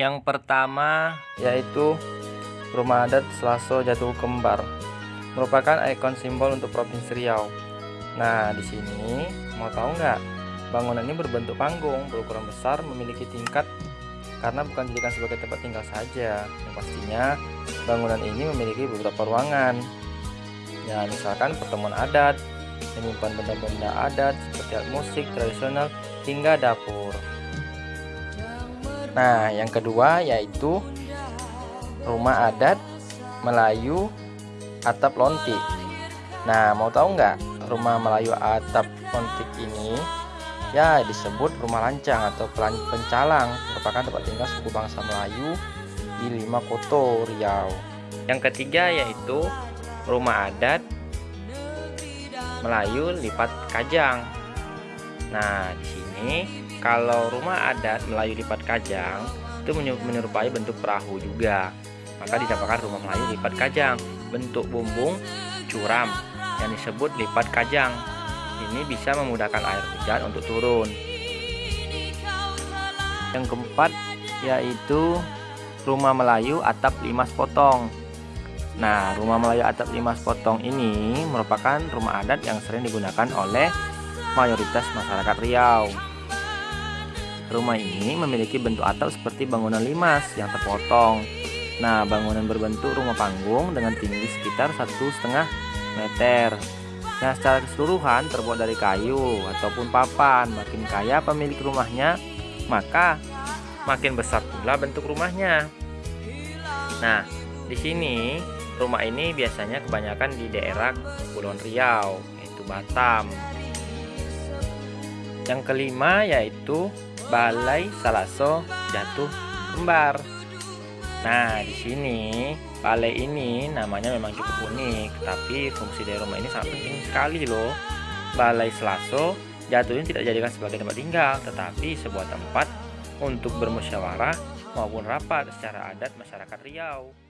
Yang pertama yaitu Rumah Adat Selaso Jatuh Kembar merupakan ikon simbol untuk Provinsi Riau. Nah, di sini mau tahu nggak? Bangunan ini berbentuk panggung, berukuran besar, memiliki tingkat karena bukan dijadikan sebagai tempat tinggal saja. Yang pastinya bangunan ini memiliki beberapa ruangan. Ya, misalkan pertemuan adat, menyimpan benda-benda adat seperti alat musik tradisional hingga dapur. Nah, yang kedua yaitu rumah adat Melayu atap lontik. Nah, mau tahu nggak rumah Melayu atap lontik ini? Ya, disebut rumah lancang atau pencalang, merupakan tempat tinggal suku bangsa Melayu di Lima Koto, Riau. Yang ketiga yaitu rumah adat Melayu lipat kajang. Nah, di sini kalau rumah adat Melayu lipat kajang itu menyerupai bentuk perahu juga. Maka dinamakan rumah Melayu lipat kajang. Bentuk bumbung curam yang disebut lipat kajang. Ini bisa memudahkan air hujan untuk turun. Yang keempat yaitu rumah Melayu atap lima potong. Nah, rumah Melayu atap lima potong ini merupakan rumah adat yang sering digunakan oleh mayoritas masyarakat Riau. Rumah ini memiliki bentuk atap seperti bangunan limas yang terpotong. Nah, bangunan berbentuk rumah panggung dengan tinggi sekitar satu setengah meter. Nah, secara keseluruhan terbuat dari kayu ataupun papan. Makin kaya pemilik rumahnya, maka makin besar pula bentuk rumahnya. Nah, di sini rumah ini biasanya kebanyakan di daerah Kepulauan Riau, yaitu Batam. Yang kelima yaitu Balai Salaso Jatuh Kembar. Nah, di sini balai ini namanya memang cukup unik, tapi fungsi dari rumah ini sangat penting sekali loh. Balai Selaso jatuh ini tidak dijadikan sebagai tempat tinggal, tetapi sebuah tempat untuk bermusyawarah maupun rapat secara adat masyarakat Riau.